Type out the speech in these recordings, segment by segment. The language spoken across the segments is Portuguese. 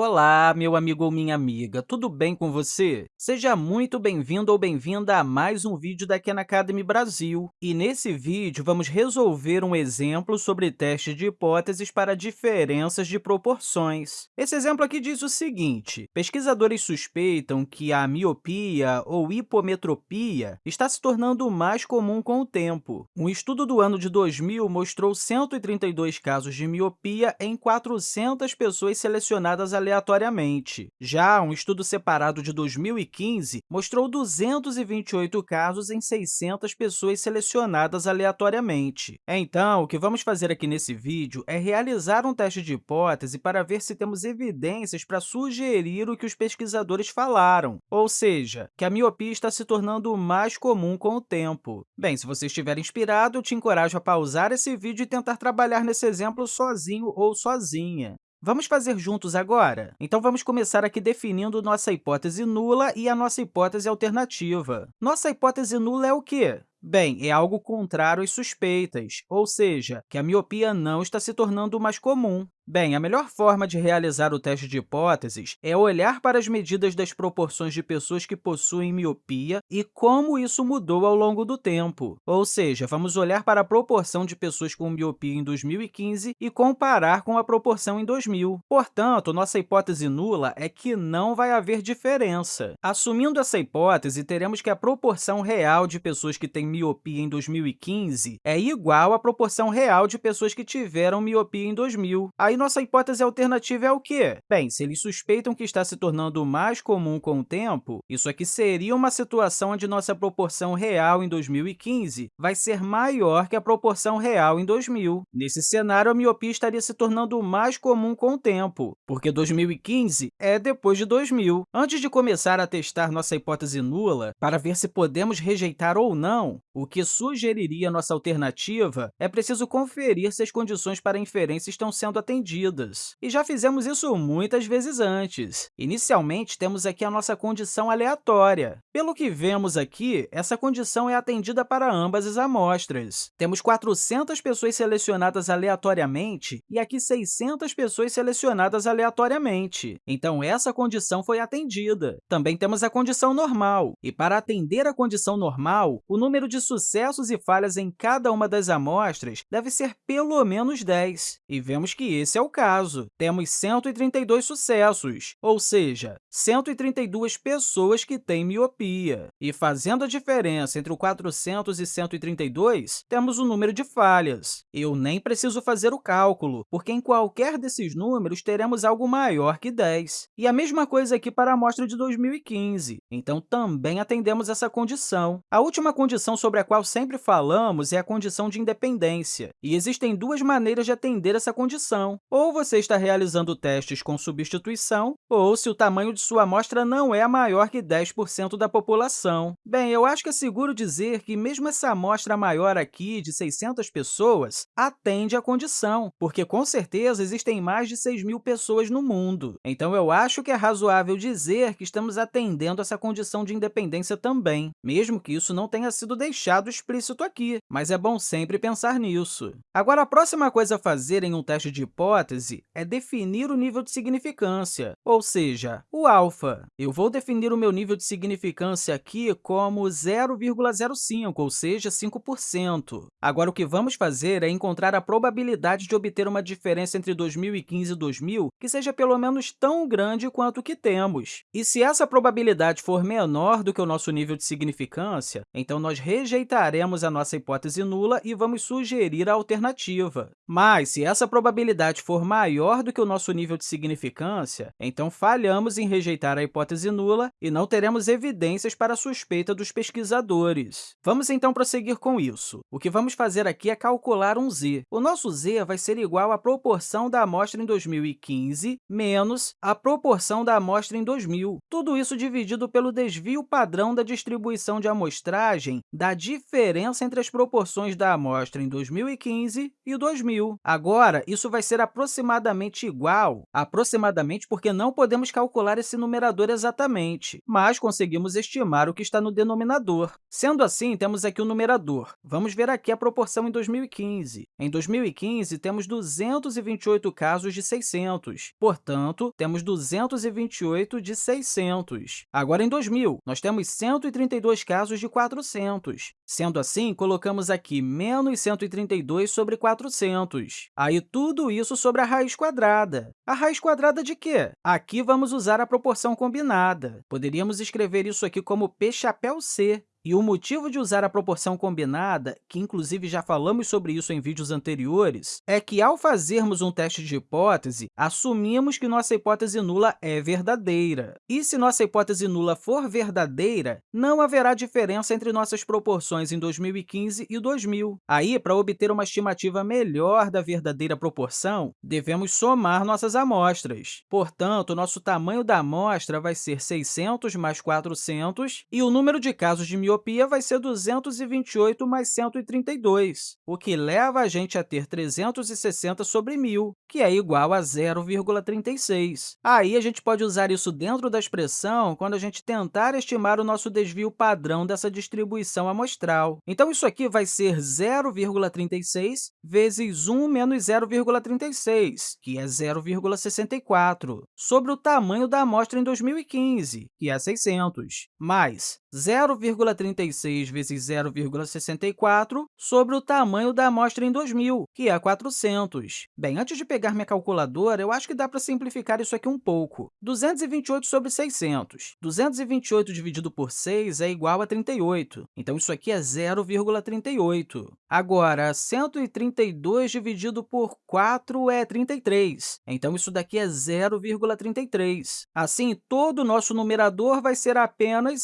Olá, meu amigo ou minha amiga, tudo bem com você? Seja muito bem-vindo ou bem-vinda a mais um vídeo da Khan Academy Brasil. E nesse vídeo, vamos resolver um exemplo sobre teste de hipóteses para diferenças de proporções. Esse exemplo aqui diz o seguinte, pesquisadores suspeitam que a miopia ou hipometropia está se tornando mais comum com o tempo. Um estudo do ano de 2000 mostrou 132 casos de miopia em 400 pessoas selecionadas aleatoriamente. Já um estudo separado de 2015 mostrou 228 casos em 600 pessoas selecionadas aleatoriamente. Então, o que vamos fazer aqui nesse vídeo é realizar um teste de hipótese para ver se temos evidências para sugerir o que os pesquisadores falaram, ou seja, que a miopia está se tornando mais comum com o tempo. Bem, se você estiver inspirado, eu te encorajo a pausar esse vídeo e tentar trabalhar nesse exemplo sozinho ou sozinha. Vamos fazer juntos agora? Então, vamos começar aqui definindo nossa hipótese nula e a nossa hipótese alternativa. Nossa hipótese nula é o quê? Bem, é algo contrário às suspeitas, ou seja, que a miopia não está se tornando mais comum. Bem, a melhor forma de realizar o teste de hipóteses é olhar para as medidas das proporções de pessoas que possuem miopia e como isso mudou ao longo do tempo. Ou seja, vamos olhar para a proporção de pessoas com miopia em 2015 e comparar com a proporção em 2000. Portanto, nossa hipótese nula é que não vai haver diferença. Assumindo essa hipótese, teremos que a proporção real de pessoas que têm miopia em 2015 é igual à proporção real de pessoas que tiveram miopia em 2000. Aí, nossa hipótese alternativa é o quê? Bem, se eles suspeitam que está se tornando mais comum com o tempo, isso aqui seria uma situação onde nossa proporção real em 2015 vai ser maior que a proporção real em 2000. Nesse cenário, a miopia estaria se tornando mais comum com o tempo, porque 2015 é depois de 2000. Antes de começar a testar nossa hipótese nula, para ver se podemos rejeitar ou não, o que sugeriria nossa alternativa é preciso conferir se as condições para inferência estão sendo atendidas atendidas. E já fizemos isso muitas vezes antes. Inicialmente, temos aqui a nossa condição aleatória. Pelo que vemos aqui, essa condição é atendida para ambas as amostras. Temos 400 pessoas selecionadas aleatoriamente e aqui 600 pessoas selecionadas aleatoriamente. Então, essa condição foi atendida. Também temos a condição normal. E para atender a condição normal, o número de sucessos e falhas em cada uma das amostras deve ser pelo menos 10. E vemos que esse esse é o caso. Temos 132 sucessos, ou seja, 132 pessoas que têm miopia. E fazendo a diferença entre o 400 e 132, temos o número de falhas. Eu nem preciso fazer o cálculo, porque em qualquer desses números teremos algo maior que 10. E a mesma coisa aqui para a amostra de 2015. Então, também atendemos essa condição. A última condição sobre a qual sempre falamos é a condição de independência. E existem duas maneiras de atender essa condição. Ou você está realizando testes com substituição, ou se o tamanho de sua amostra não é maior que 10% da população. Bem, eu acho que é seguro dizer que mesmo essa amostra maior aqui, de 600 pessoas, atende à condição, porque com certeza existem mais de 6 mil pessoas no mundo. Então, eu acho que é razoável dizer que estamos atendendo essa condição de independência também, mesmo que isso não tenha sido deixado explícito aqui, mas é bom sempre pensar nisso. Agora, a próxima coisa a fazer em um teste de hipótese hipótese é definir o nível de significância, ou seja, o alfa. Eu vou definir o meu nível de significância aqui como 0,05, ou seja, 5%. Agora, o que vamos fazer é encontrar a probabilidade de obter uma diferença entre 2015 e 2000 que seja pelo menos tão grande quanto o que temos. E se essa probabilidade for menor do que o nosso nível de significância, então nós rejeitaremos a nossa hipótese nula e vamos sugerir a alternativa. Mas, se essa probabilidade for maior do que o nosso nível de significância, então falhamos em rejeitar a hipótese nula e não teremos evidências para a suspeita dos pesquisadores. Vamos, então, prosseguir com isso. O que vamos fazer aqui é calcular um z. O nosso z vai ser igual à proporção da amostra em 2015 menos a proporção da amostra em 2000. Tudo isso dividido pelo desvio padrão da distribuição de amostragem da diferença entre as proporções da amostra em 2015 e 2000. Agora, isso vai ser a aproximadamente igual, aproximadamente porque não podemos calcular esse numerador exatamente, mas conseguimos estimar o que está no denominador. Sendo assim, temos aqui o numerador. Vamos ver aqui a proporção em 2015. Em 2015, temos 228 casos de 600, portanto, temos 228 de 600. Agora, em 2000, nós temos 132 casos de 400. Sendo assim, colocamos aqui menos 132 sobre 400. Aí, tudo isso sobre a raiz quadrada. A raiz quadrada de quê? Aqui vamos usar a proporção combinada. Poderíamos escrever isso aqui como P chapéu C, e o motivo de usar a proporção combinada, que inclusive já falamos sobre isso em vídeos anteriores, é que, ao fazermos um teste de hipótese, assumimos que nossa hipótese nula é verdadeira. E se nossa hipótese nula for verdadeira, não haverá diferença entre nossas proporções em 2015 e 2000. Aí, para obter uma estimativa melhor da verdadeira proporção, devemos somar nossas amostras. Portanto, nosso tamanho da amostra vai ser 600 mais 400, e o número de casos de miopia vai ser 228 mais 132, o que leva a gente a ter 360 sobre 1.000, que é igual a 0,36. Aí, a gente pode usar isso dentro da expressão quando a gente tentar estimar o nosso desvio padrão dessa distribuição amostral. Então, isso aqui vai ser 0,36 vezes 1 menos 0,36, que é 0,64, sobre o tamanho da amostra em 2015, que é 600, mais 0,36 vezes 0,64 sobre o tamanho da amostra em 2000, que é 400. Bem, antes de pegar minha calculadora, eu acho que dá para simplificar isso aqui um pouco. 228 sobre 600. 228 dividido por 6 é igual a 38, então isso aqui é 0,38. Agora, 132 dividido por 4 é 33, então isso daqui é 0,33. Assim, todo o nosso numerador vai ser apenas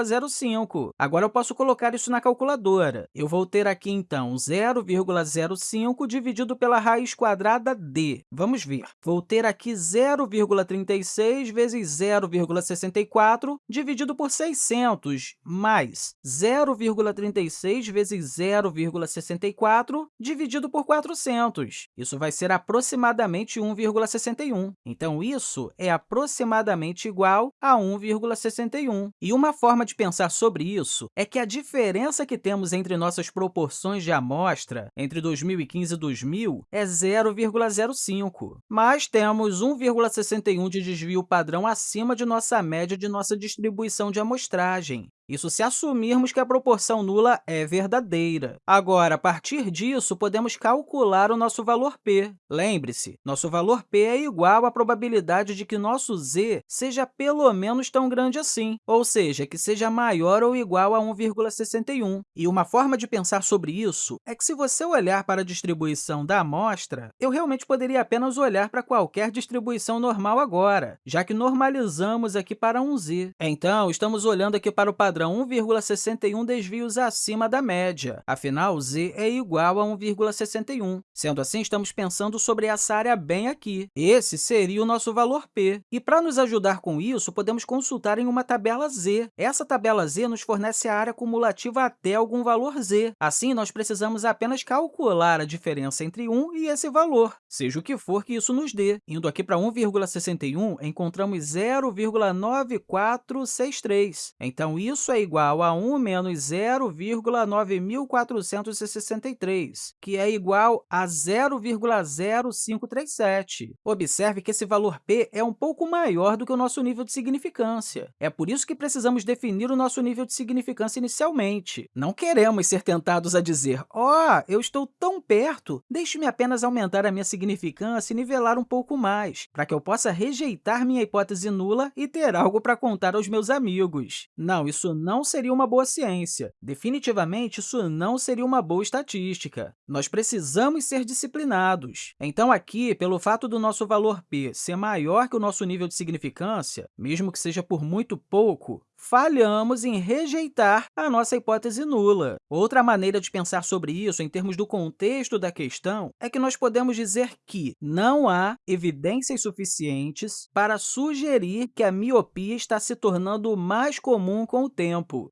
0,05. Agora, eu posso colocar isso na calculadora. Eu vou ter aqui, então, 0,05 dividido pela raiz quadrada d. Vamos ver. Vou ter aqui 0,36 vezes 0,64 dividido por 600, mais 0,36 vezes 0,64 dividido por 400. Isso vai ser aproximadamente 1,61. Então, isso é aproximadamente igual a 1,61. E uma forma de pensar sobre isso é que a diferença que temos entre nossas proporções de amostra entre 2015 e 2000 é 0,05, mas temos 1,61 de desvio padrão acima de nossa média de nossa distribuição de amostragem. Isso se assumirmos que a proporção nula é verdadeira. Agora, a partir disso, podemos calcular o nosso valor p. Lembre-se, nosso valor p é igual à probabilidade de que nosso z seja pelo menos tão grande assim, ou seja, que seja maior ou igual a 1,61. E uma forma de pensar sobre isso é que, se você olhar para a distribuição da amostra, eu realmente poderia apenas olhar para qualquer distribuição normal agora, já que normalizamos aqui para um z. Então, estamos olhando aqui para o padrão padrão 1,61 desvios acima da média. Afinal, z é igual a 1,61. Sendo assim, estamos pensando sobre essa área bem aqui. Esse seria o nosso valor p. E para nos ajudar com isso, podemos consultar em uma tabela z. Essa tabela z nos fornece a área cumulativa até algum valor z. Assim, nós precisamos apenas calcular a diferença entre 1 e esse valor, seja o que for que isso nos dê. Indo aqui para 1,61, encontramos 0,9463. Então, isso isso é igual a 1 menos 0,9463, que é igual a 0,0537. Observe que esse valor p é um pouco maior do que o nosso nível de significância. É por isso que precisamos definir o nosso nível de significância inicialmente. Não queremos ser tentados a dizer, ó, oh, eu estou tão perto, deixe-me apenas aumentar a minha significância e nivelar um pouco mais, para que eu possa rejeitar minha hipótese nula e ter algo para contar aos meus amigos. Não, isso não seria uma boa ciência. Definitivamente, isso não seria uma boa estatística. Nós precisamos ser disciplinados. Então, aqui, pelo fato do nosso valor p ser maior que o nosso nível de significância, mesmo que seja por muito pouco, falhamos em rejeitar a nossa hipótese nula. Outra maneira de pensar sobre isso, em termos do contexto da questão, é que nós podemos dizer que não há evidências suficientes para sugerir que a miopia está se tornando mais comum com o tempo.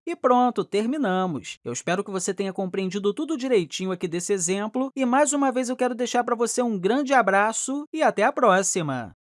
E pronto, terminamos. Eu espero que você tenha compreendido tudo direitinho aqui desse exemplo. E, mais uma vez, eu quero deixar para você um grande abraço e até a próxima!